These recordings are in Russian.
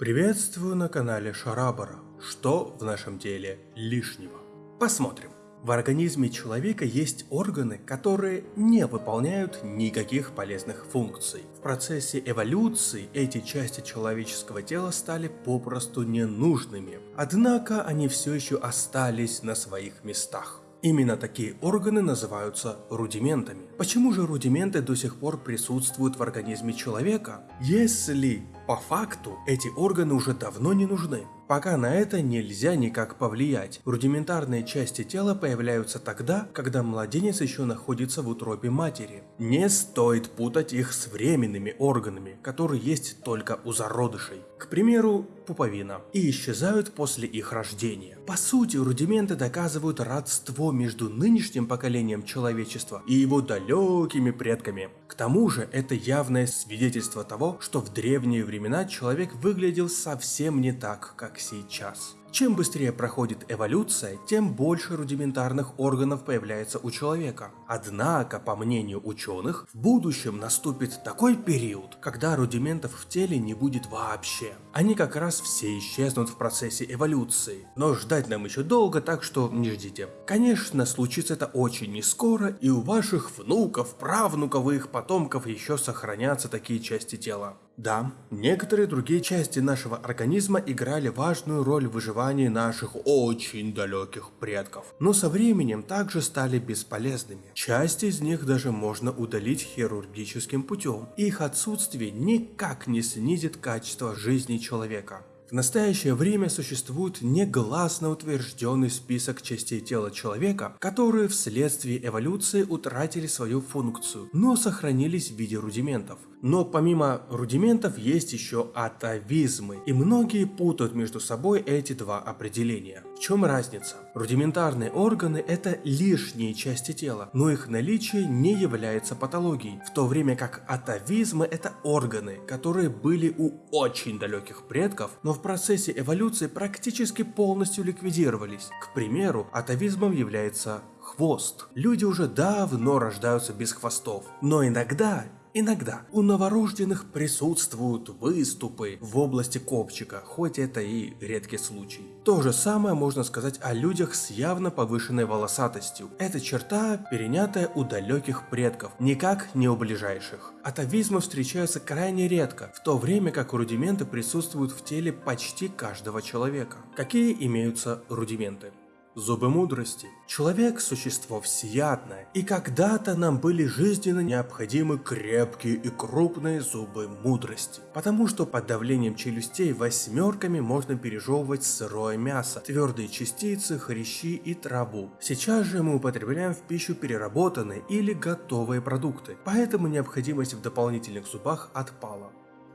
Приветствую на канале Шарабара. Что в нашем теле лишнего? Посмотрим. В организме человека есть органы, которые не выполняют никаких полезных функций. В процессе эволюции эти части человеческого тела стали попросту ненужными, однако они все еще остались на своих местах. Именно такие органы называются рудиментами. Почему же рудименты до сих пор присутствуют в организме человека, если по факту эти органы уже давно не нужны? Пока на это нельзя никак повлиять. Рудиментарные части тела появляются тогда, когда младенец еще находится в утробе матери. Не стоит путать их с временными органами, которые есть только у зародышей. К примеру, пуповина. И исчезают после их рождения. По сути, рудименты доказывают родство между нынешним поколением человечества и его далекими предками. К тому же, это явное свидетельство того, что в древние времена человек выглядел совсем не так, как сейчас. Чем быстрее проходит эволюция, тем больше рудиментарных органов появляется у человека. Однако, по мнению ученых, в будущем наступит такой период, когда рудиментов в теле не будет вообще. Они как раз все исчезнут в процессе эволюции. Но ждать нам еще долго, так что не ждите. Конечно, случится это очень не скоро, и у ваших внуков, правнуков и их потомков еще сохранятся такие части тела. Да, некоторые другие части нашего организма играли важную роль в выживании наших очень далеких предков, но со временем также стали бесполезными. Часть из них даже можно удалить хирургическим путем, их отсутствие никак не снизит качество жизни человека. В настоящее время существует негласно утвержденный список частей тела человека, которые вследствие эволюции утратили свою функцию, но сохранились в виде рудиментов. Но помимо рудиментов есть еще атовизмы, и многие путают между собой эти два определения. В чем разница? Рудиментарные органы – это лишние части тела, но их наличие не является патологией, в то время как атовизмы – это органы, которые были у очень далеких предков, но в процессе эволюции практически полностью ликвидировались. К примеру, атовизмом является хвост. Люди уже давно рождаются без хвостов, но иногда Иногда у новорожденных присутствуют выступы в области копчика, хоть это и редкий случай. То же самое можно сказать о людях с явно повышенной волосатостью. Эта черта перенятая у далеких предков, никак не у ближайших. Атовизмы встречаются крайне редко, в то время как рудименты присутствуют в теле почти каждого человека. Какие имеются рудименты? Зубы мудрости. Человек – существо всеядное, и когда-то нам были жизненно необходимы крепкие и крупные зубы мудрости. Потому что под давлением челюстей восьмерками можно пережевывать сырое мясо, твердые частицы, хрящи и траву. Сейчас же мы употребляем в пищу переработанные или готовые продукты, поэтому необходимость в дополнительных зубах отпала.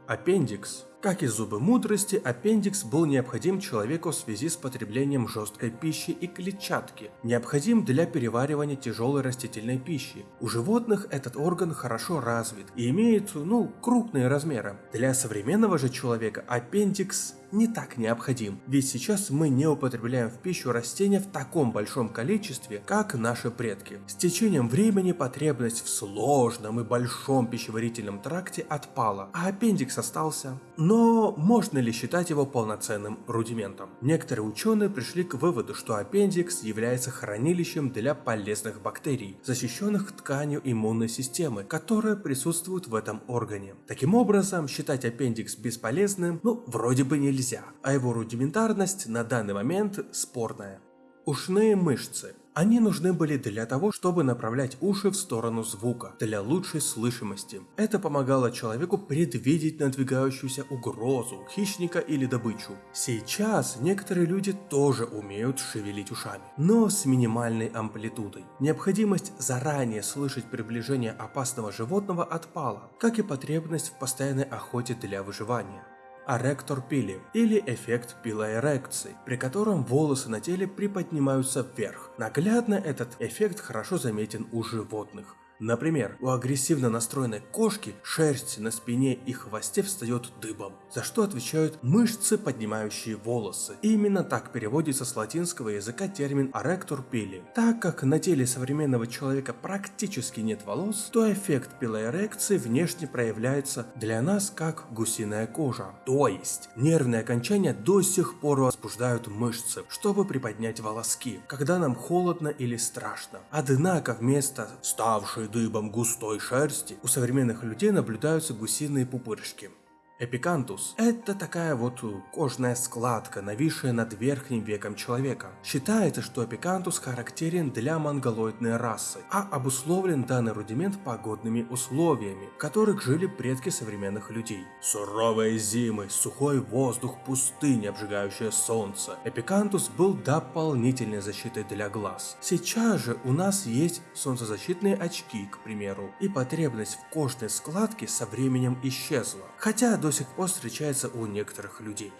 Аппендикс. Как и зубы мудрости, аппендикс был необходим человеку в связи с потреблением жесткой пищи и клетчатки, необходим для переваривания тяжелой растительной пищи. У животных этот орган хорошо развит и имеет, ну, крупные размеры. Для современного же человека аппендикс не так необходим, ведь сейчас мы не употребляем в пищу растения в таком большом количестве, как наши предки. С течением времени потребность в сложном и большом пищеварительном тракте отпала, а аппендикс остался. Но можно ли считать его полноценным рудиментом? Некоторые ученые пришли к выводу, что аппендикс является хранилищем для полезных бактерий, защищенных тканью иммунной системы, которая присутствует в этом органе. Таким образом, считать аппендикс бесполезным, ну, вроде бы нельзя, а его рудиментарность на данный момент спорная. Ушные мышцы. Они нужны были для того, чтобы направлять уши в сторону звука, для лучшей слышимости. Это помогало человеку предвидеть надвигающуюся угрозу, хищника или добычу. Сейчас некоторые люди тоже умеют шевелить ушами, но с минимальной амплитудой. Необходимость заранее слышать приближение опасного животного отпала, как и потребность в постоянной охоте для выживания аректор пили или эффект пилоэрекции, при котором волосы на теле приподнимаются вверх. Наглядно этот эффект хорошо заметен у животных. Например, у агрессивно настроенной кошки шерсть на спине и хвосте встает дыбом, за что отвечают мышцы, поднимающие волосы. И именно так переводится с латинского языка термин «аректор пили». Так как на теле современного человека практически нет волос, то эффект пилоэрекции внешне проявляется для нас как гусиная кожа. То есть, нервные окончания до сих пор возбуждают мышцы, чтобы приподнять волоски, когда нам холодно или страшно. Однако вместо ставшей дыбом густой шерсти у современных людей наблюдаются гусиные пупырышки. Эпикантус – это такая вот кожная складка, нависшая над верхним веком человека. Считается, что эпикантус характерен для монголоидной расы, а обусловлен данный рудимент погодными условиями, в которых жили предки современных людей. Суровые зимы, сухой воздух, пустыня, обжигающее солнце. Эпикантус был дополнительной защитой для глаз. Сейчас же у нас есть солнцезащитные очки, к примеру, и потребность в кожной складке со временем исчезла. Хотя до сих пор встречается у некоторых людей.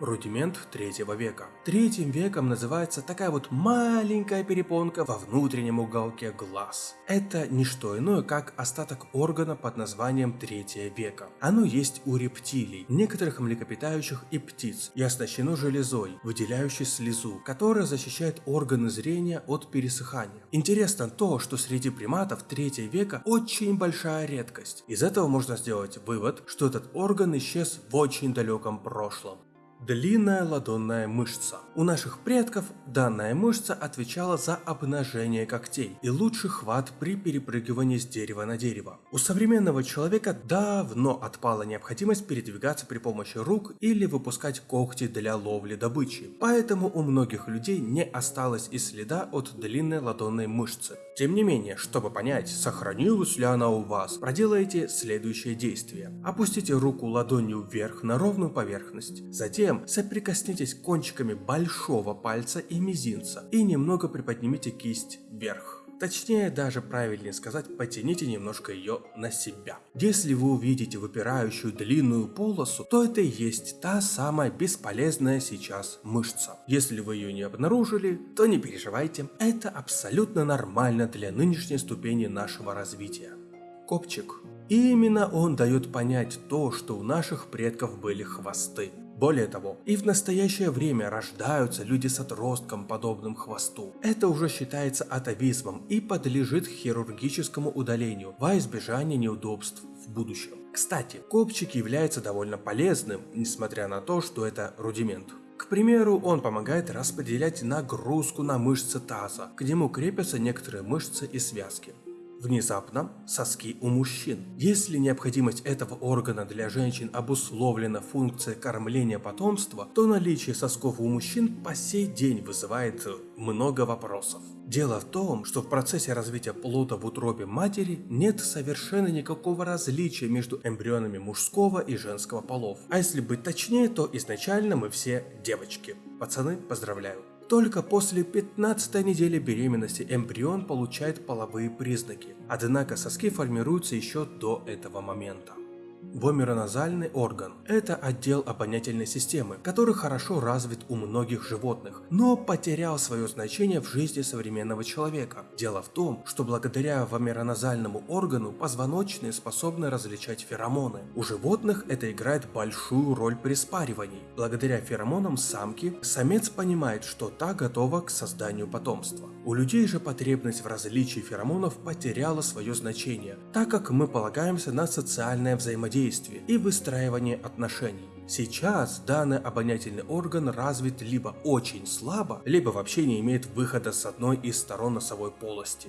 Рудимент третьего века. Третьим веком называется такая вот маленькая перепонка во внутреннем уголке глаз. Это не что иное, как остаток органа под названием третье века. Оно есть у рептилий, некоторых млекопитающих и птиц, и оснащено железой, выделяющей слезу, которая защищает органы зрения от пересыхания. Интересно то, что среди приматов третьего века очень большая редкость. Из этого можно сделать вывод, что этот орган исчез в очень далеком прошлом. Длинная ладонная мышца. У наших предков данная мышца отвечала за обнажение когтей и лучший хват при перепрыгивании с дерева на дерево. У современного человека давно отпала необходимость передвигаться при помощи рук или выпускать когти для ловли добычи, поэтому у многих людей не осталось и следа от длинной ладонной мышцы. Тем не менее, чтобы понять, сохранилась ли она у вас, проделайте следующее действие. Опустите руку ладонью вверх на ровную поверхность, затем соприкоснитесь кончиками большого пальца и мизинца и немного приподнимите кисть вверх. Точнее, даже правильнее сказать, потяните немножко ее на себя. Если вы увидите выпирающую длинную полосу, то это и есть та самая бесполезная сейчас мышца. Если вы ее не обнаружили, то не переживайте, это абсолютно нормально для нынешней ступени нашего развития. Копчик. И именно он дает понять то, что у наших предков были хвосты. Более того, и в настоящее время рождаются люди с отростком, подобным хвосту. Это уже считается атовизмом и подлежит хирургическому удалению во избежание неудобств в будущем. Кстати, копчик является довольно полезным, несмотря на то, что это рудимент. К примеру, он помогает распределять нагрузку на мышцы таза, к нему крепятся некоторые мышцы и связки. Внезапно соски у мужчин. Если необходимость этого органа для женщин обусловлена функцией кормления потомства, то наличие сосков у мужчин по сей день вызывает много вопросов. Дело в том, что в процессе развития плода в утробе матери нет совершенно никакого различия между эмбрионами мужского и женского полов. А если быть точнее, то изначально мы все девочки. Пацаны, поздравляю. Только после 15 недели беременности эмбрион получает половые признаки, однако соски формируются еще до этого момента. Вомероназальный орган – это отдел обонятельной системы, который хорошо развит у многих животных, но потерял свое значение в жизни современного человека. Дело в том, что благодаря вомероназальному органу позвоночные способны различать феромоны. У животных это играет большую роль при спаривании. Благодаря феромонам самки самец понимает, что та готова к созданию потомства. У людей же потребность в различии феромонов потеряла свое значение, так как мы полагаемся на социальное взаимодействие взаимодействие и выстраивание отношений. Сейчас данный обонятельный орган развит либо очень слабо, либо вообще не имеет выхода с одной из сторон носовой полости.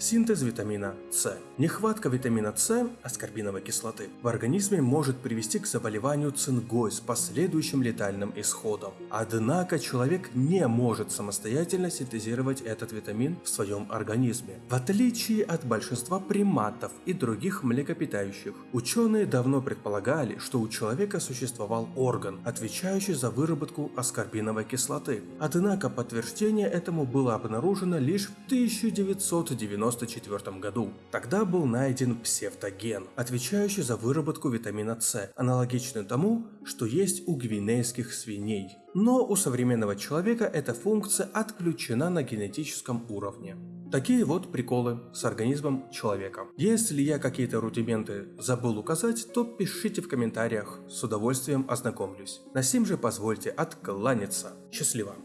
Синтез витамина С. Нехватка витамина С, аскорбиновой кислоты, в организме может привести к заболеванию цингой с последующим летальным исходом. Однако человек не может самостоятельно синтезировать этот витамин в своем организме. В отличие от большинства приматов и других млекопитающих, ученые давно предполагали, что у человека существовал орган, отвечающий за выработку аскорбиновой кислоты. Однако подтверждение этому было обнаружено лишь в 1990 1994 году. Тогда был найден псевдоген, отвечающий за выработку витамина С, аналогичный тому, что есть у гвинейских свиней. Но у современного человека эта функция отключена на генетическом уровне. Такие вот приколы с организмом человека. Если я какие-то рудименты забыл указать, то пишите в комментариях, с удовольствием ознакомлюсь. На сим же позвольте откланяться. Счастливо!